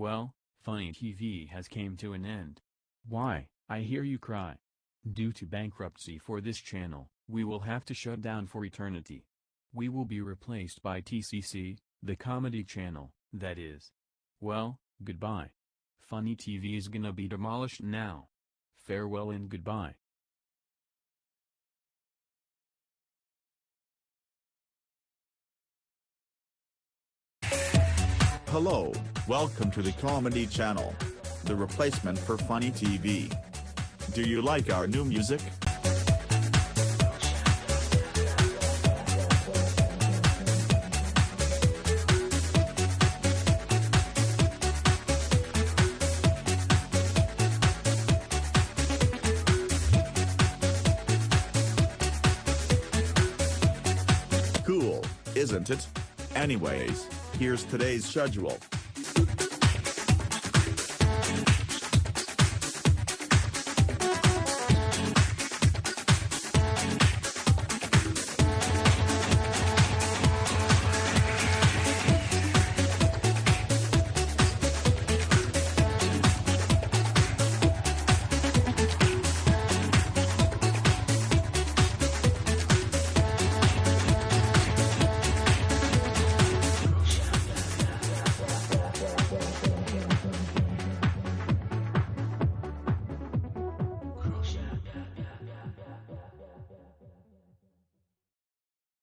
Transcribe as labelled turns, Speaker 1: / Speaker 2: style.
Speaker 1: Well, Funny TV has came to an end. Why, I hear you cry. Due to bankruptcy for this channel, we will have to shut down for eternity. We will be replaced by TCC, the comedy channel, that is. Well, goodbye. Funny TV is gonna be demolished now. Farewell and goodbye.
Speaker 2: Hello, welcome to the Comedy Channel. The replacement for Funny TV. Do you like our new music? Cool, isn't it? Anyways, Here's today's schedule.